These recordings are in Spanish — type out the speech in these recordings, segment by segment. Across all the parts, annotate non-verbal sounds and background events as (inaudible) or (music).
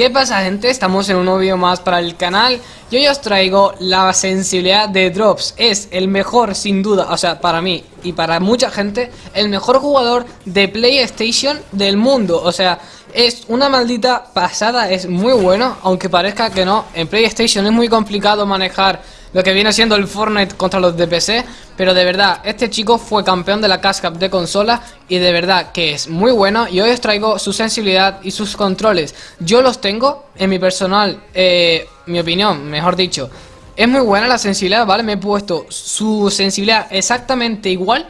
¿Qué pasa gente? Estamos en un nuevo vídeo más para el canal. Y hoy os traigo la sensibilidad de Drops. Es el mejor sin duda, o sea, para mí y para mucha gente El mejor jugador de PlayStation del mundo. O sea, es una maldita pasada, es muy bueno Aunque parezca que no, en PlayStation es muy complicado manejar lo que viene siendo el Fortnite contra los de PC Pero de verdad, este chico fue campeón de la Cash Cup de consola Y de verdad que es muy bueno Y hoy os traigo su sensibilidad y sus controles Yo los tengo en mi personal, eh, mi opinión, mejor dicho Es muy buena la sensibilidad, ¿vale? Me he puesto su sensibilidad exactamente igual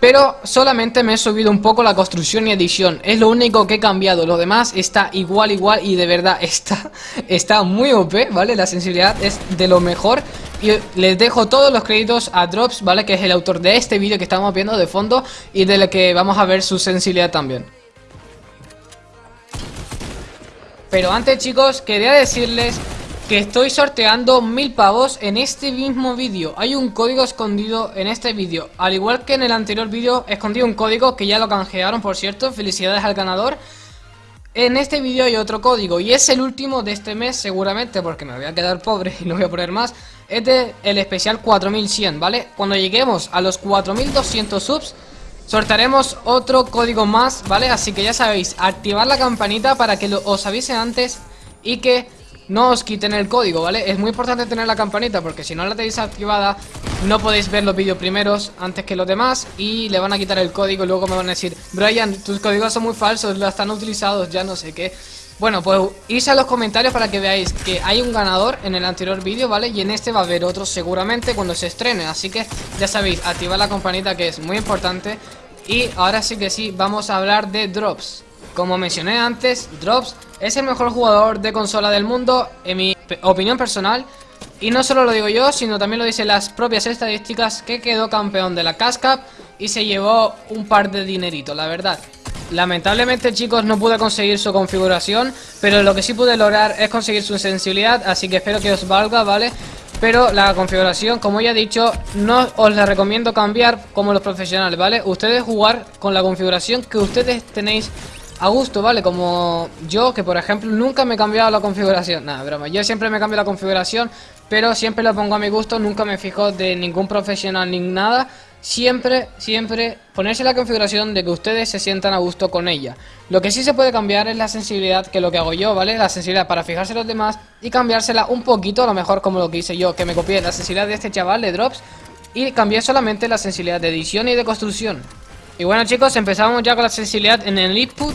pero solamente me he subido un poco la construcción y edición Es lo único que he cambiado Lo demás está igual, igual y de verdad (laughs) está, está muy OP, ¿vale? La sensibilidad es de lo mejor Y les dejo todos los créditos a Drops, ¿vale? Que es el autor de este vídeo que estamos viendo de fondo Y de que vamos a ver su sensibilidad también Pero antes chicos, quería decirles que estoy sorteando mil pavos en este mismo vídeo. Hay un código escondido en este vídeo. Al igual que en el anterior vídeo escondí un código que ya lo canjearon por cierto. Felicidades al ganador. En este vídeo hay otro código y es el último de este mes seguramente Porque me voy a quedar pobre y no voy a poner más. Es de el especial 4100, ¿vale? Cuando lleguemos a los 4200 subs Sortearemos otro código más, ¿vale? Así que ya sabéis, activar la campanita para que os avise antes y que no os quiten el código, ¿vale? Es muy importante tener la campanita porque si no la tenéis activada no podéis ver los vídeos primeros antes que los demás y le van a quitar el código. Y luego me van a decir Brian, tus códigos son muy falsos, los están utilizados, ya no sé qué bueno, pues irse a los comentarios para que veáis que hay un ganador en el anterior vídeo, ¿vale? Y en este va a haber otro seguramente cuando se estrene. Así que ya sabéis, activar la campanita que es muy importante. Y ahora sí que sí, vamos a hablar de drops como mencioné antes, Drops es el mejor jugador de consola del mundo, en mi opinión personal. Y no solo lo digo yo, sino también lo dicen las propias estadísticas que quedó campeón de la Cash y se llevó un par de dineritos, la verdad. Lamentablemente chicos no pude conseguir su configuración, pero lo que sí pude lograr es conseguir su sensibilidad, así que espero que os valga, ¿vale? Pero la configuración, como ya he dicho, no os la recomiendo cambiar como los profesionales, ¿vale? Ustedes jugar con la configuración que ustedes tenéis a gusto, ¿vale? Como yo, que por ejemplo nunca me he cambiado la configuración. Nada, broma, yo siempre me cambio la configuración Pero siempre lo pongo a mi gusto, nunca me fijo de ningún profesional ni nada. Siempre, siempre ponerse la configuración de que ustedes se sientan a gusto con ella. Lo que sí se puede cambiar es la sensibilidad, que lo que hago yo, ¿vale? La sensibilidad para fijarse los demás y cambiársela un poquito, a lo mejor como lo que hice yo Que me copié la sensibilidad de este chaval de Drops Y cambié solamente la sensibilidad de edición y de construcción y bueno chicos, empezamos ya con la sensibilidad en el input.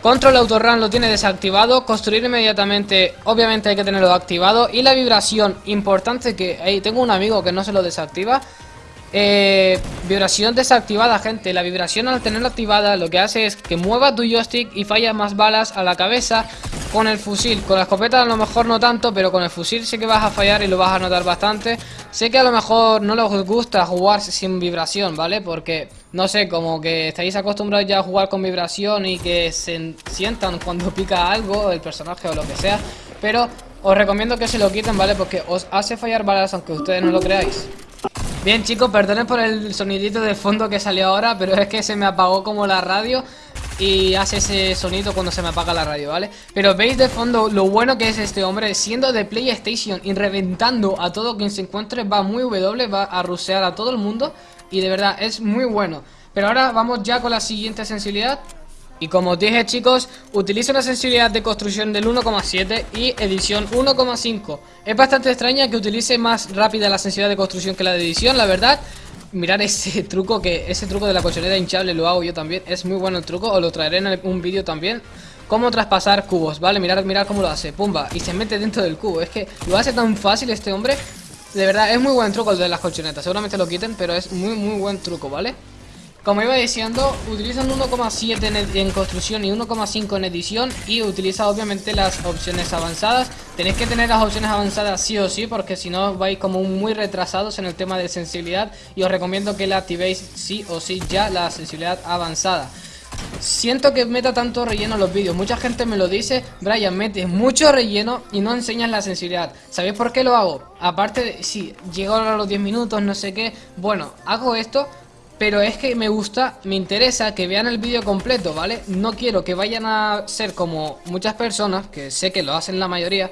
Control Autorun lo tiene desactivado. Construir inmediatamente, obviamente hay que tenerlo activado. Y la vibración, importante que hey, tengo un amigo que no se lo desactiva eh, vibración desactivada, gente La vibración al tenerla activada lo que hace es que mueva tu joystick y falla más balas a la cabeza con el fusil. Con la escopeta a lo mejor no tanto, pero con el fusil sí que vas a fallar y lo vas a notar bastante. Sé que a lo mejor no les gusta jugar sin vibración, ¿vale? Porque, no sé, como que estáis acostumbrados ya a jugar con vibración y que se sientan cuando (laughs) pica algo, el personaje o lo que sea. Pero os recomiendo que se lo quiten, ¿vale? Porque os hace fallar balas aunque ustedes no lo creáis. Bien chicos, perdonen por el sonidito de fondo que salió ahora Pero es que se me apagó como la radio Y hace ese sonido cuando se me apaga la radio, ¿vale? Pero veis de fondo lo bueno que es este hombre Siendo de PlayStation y reventando a todo quien se encuentre Va muy W, va a rusear a todo el mundo Y de verdad es muy bueno Pero ahora vamos ya con la siguiente sensibilidad y como os dije chicos, utilizo una sensibilidad de construcción del 1,7 y edición 1,5 Es bastante extraña que utilice más rápida la sensibilidad de construcción que la de edición, la verdad. Mirar ese (laughs) truco, que ese truco de la colchoneta hinchable lo hago yo también. Es muy bueno el truco, os lo traeré en un vídeo también. Cómo traspasar cubos, ¿vale? Mirar, mirar cómo lo hace, pumba Y se mete dentro del cubo, es que lo hace tan fácil este hombre. De verdad, es muy buen truco el de las colchonetas Seguramente lo quiten, pero es muy muy buen truco, ¿vale? Como iba diciendo, utilizan 1,7 en, construcción y 1,5 en edición y utiliza obviamente las opciones avanzadas. Tenéis que tener las opciones avanzadas sí o sí porque si no vais como muy retrasados en el tema de sensibilidad y os recomiendo que la activéis sí o sí ya la sensibilidad avanzada. Siento que meta tanto relleno en los vídeos Mucha gente me lo dice Brian, metes mucho relleno y no enseñas la sensibilidad ¿Sabéis por qué lo hago? Aparte de, si llego a los 10 minutos, no sé qué Bueno, hago esto pero es que me gusta, me interesa que vean el vídeo completo, ¿vale? No quiero que vayan a ser como muchas personas, que sé que lo hacen la mayoría,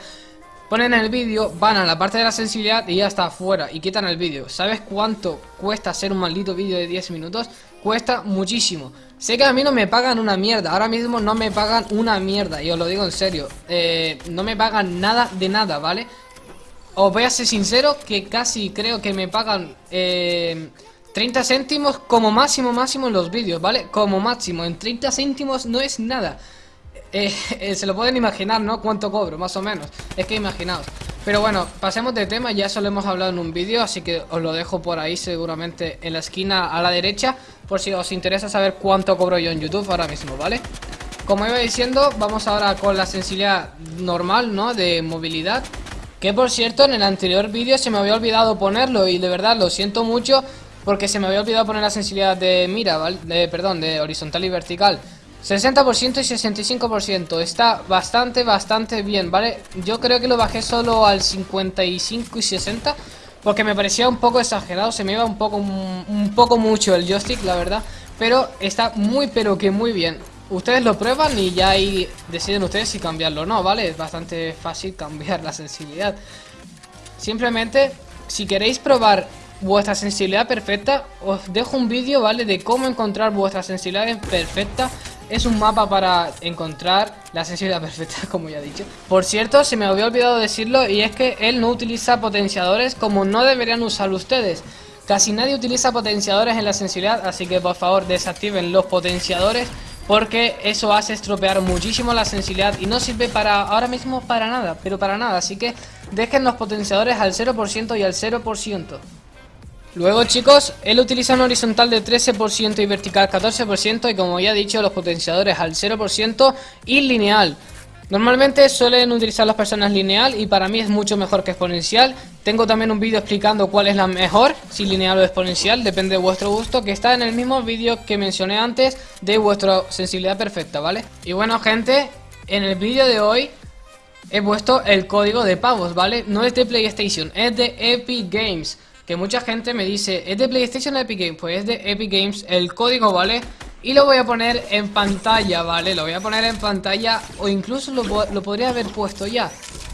ponen el vídeo, van a la parte de la sensibilidad y ya está fuera y quitan el vídeo. ¿Sabes cuánto cuesta hacer un maldito vídeo de 10 minutos? Cuesta muchísimo. Sé que a mí no me pagan una mierda, ahora mismo no me pagan una mierda, y os lo digo en serio. Eh, no me pagan nada de nada, ¿vale? Os voy a ser sincero que casi creo que me pagan... Eh, 30 céntimos como máximo máximo en los vídeos, ¿vale? Como máximo, en 30 céntimos no es nada eh, eh, Se lo pueden imaginar, ¿no? Cuánto cobro, más o menos Es que imaginaos Pero bueno, pasemos de tema, ya eso lo hemos hablado en un vídeo Así que os lo dejo por ahí seguramente en la esquina a la derecha Por si os interesa saber cuánto cobro yo en YouTube ahora mismo, ¿vale? Como iba diciendo, vamos ahora con la sensibilidad normal, ¿no? De movilidad que por cierto, en el anterior vídeo se me había olvidado ponerlo y de verdad lo siento mucho porque se me había olvidado poner la sensibilidad de mira, ¿vale? De, perdón, de horizontal y vertical 60% y 65% Está bastante, bastante bien, ¿vale? Yo creo que lo bajé solo al 55 y 60 Porque me parecía un poco exagerado Se me iba un poco, un poco mucho el joystick, la verdad Pero está muy, pero que muy bien Ustedes lo prueban y ya ahí deciden ustedes si cambiarlo o no, ¿vale? Es bastante fácil (laughs) cambiar la sensibilidad Simplemente, si queréis probar vuestra sensibilidad perfecta. Os dejo un vídeo, ¿vale? De cómo encontrar vuestra sensibilidad perfecta Es un mapa para encontrar la sensibilidad (laughs) perfecta, como ya he dicho. Por cierto, se me había olvidado decirlo Y es que él no utiliza potenciadores como no deberían usar ustedes. Casi nadie utiliza potenciadores en la sensibilidad Así que por favor desactiven los potenciadores porque eso hace estropear muchísimo la sensibilidad y no sirve para ahora mismo para nada, pero para nada, así que dejen los potenciadores al 0% y al 0%. Luego chicos, él utiliza un horizontal de 13% y vertical 14% y como ya he dicho los potenciadores al 0% y lineal. Normalmente suelen utilizar las personas lineal y para mí es mucho mejor que exponencial. Tengo también un vídeo explicando cuál es la mejor, si lineal o exponencial, depende de vuestro gusto, que está en el mismo vídeo que mencioné antes de vuestra sensibilidad perfecta, ¿vale? Y bueno gente, en el vídeo de hoy he puesto el código de pavos, ¿vale? No es de PlayStation, es de Epic Games que mucha gente me dice, ¿es de PlayStation Epic Games? Pues es de Epic Games el código, ¿vale? Y lo voy a poner en pantalla, ¿vale? Lo voy a poner en pantalla o incluso lo, lo podría haber puesto ya,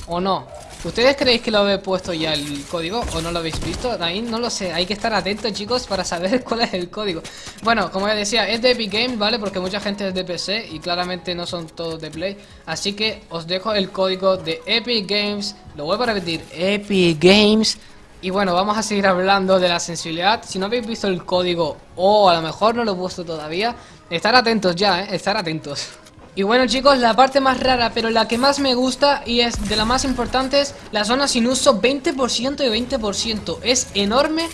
¿o no? ¿Ustedes creéis que lo habéis puesto ya el código o no lo habéis visto? Ahí no lo sé, hay que estar atentos chicos para saber (laughs) cuál es el código Bueno, como ya decía, es de Epic Games, ¿vale? Porque mucha gente es de PC y claramente no son todos de Play Así que os dejo el código de Epic Games Lo vuelvo a repetir, Epic Games y bueno, vamos a seguir hablando de la sensibilidad. Si no habéis visto el código o a lo mejor no lo he puesto todavía, estar atentos ya, ¿eh? Estar atentos. Y bueno chicos, la parte más rara, pero la que más me gusta y es de las más importantes, la zona sin uso 20% y 20%. Es enorme,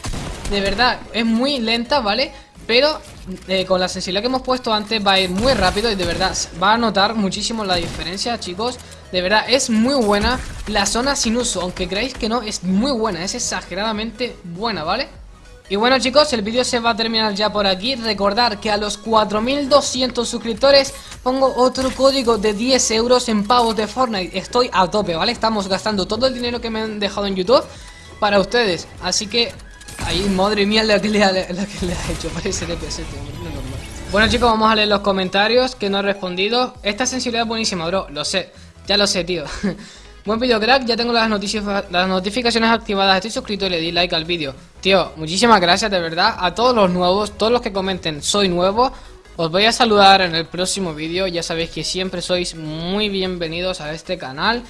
de verdad, es muy lenta, ¿vale? Pero eh, con la sensibilidad que hemos puesto antes va a ir muy rápido y de verdad va a notar muchísimo la diferencia, chicos. De verdad, es muy buena la zona sin uso, aunque creáis que no, es muy buena, es exageradamente buena, ¿vale? Y bueno chicos, el vídeo se va a terminar ya por aquí Recordar que a los 4200 suscriptores pongo otro código de 10 euros en pavos de Fortnite Estoy a tope, ¿vale? Estamos gastando todo el dinero que me han dejado en YouTube para ustedes Así que Ahí, madre mía, la que le ha, la que le hecho. (laughs) Parece DPS, Bueno, chicos, vamos a leer los comentarios que no he respondido. Esta sensibilidad es buenísima, bro. Lo sé. Ya lo sé, tío. (laughs) Buen video, crack. Ya tengo las, las notificaciones activadas. Estoy suscrito y le di like al vídeo. Tío, muchísimas gracias, de verdad. A todos los nuevos, todos los que comenten, soy nuevo. Os voy a saludar en el próximo vídeo. Ya sabéis que siempre sois muy bienvenidos a este canal.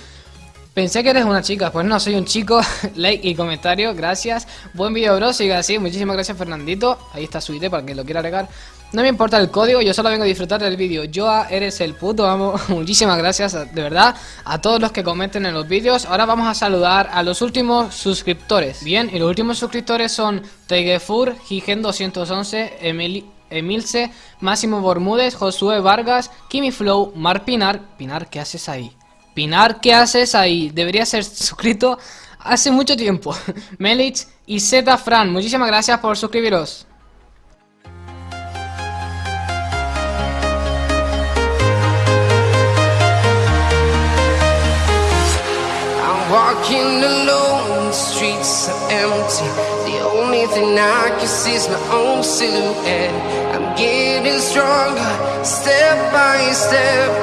Pensé que eres una chica, pues no, soy un chico (laughs) Like y comentario, gracias Buen vídeo bro, sigue así, muchísimas gracias Fernandito Ahí está su ID para que lo quiera agregar No me importa el código, yo solo vengo a disfrutar del vídeo Joa, eres el puto amo (laughs) Muchísimas gracias, de verdad A todos los que comenten en los vídeos Ahora vamos a saludar a los últimos suscriptores Bien, y los últimos suscriptores son Tegefur, Gigen211 Emilce, Máximo Bermúdez, Josué Vargas, Kimi Flow, Mar Pinar Pinar, ¿qué haces ahí? Pinar, ¿qué haces ahí? Debería ser suscrito hace mucho tiempo. (laughs) Melich y Z Fran, muchísimas gracias por suscribiros. Walking alone, the streets are empty. The only thing I can see is my own silhouette. I'm getting stronger, step by step.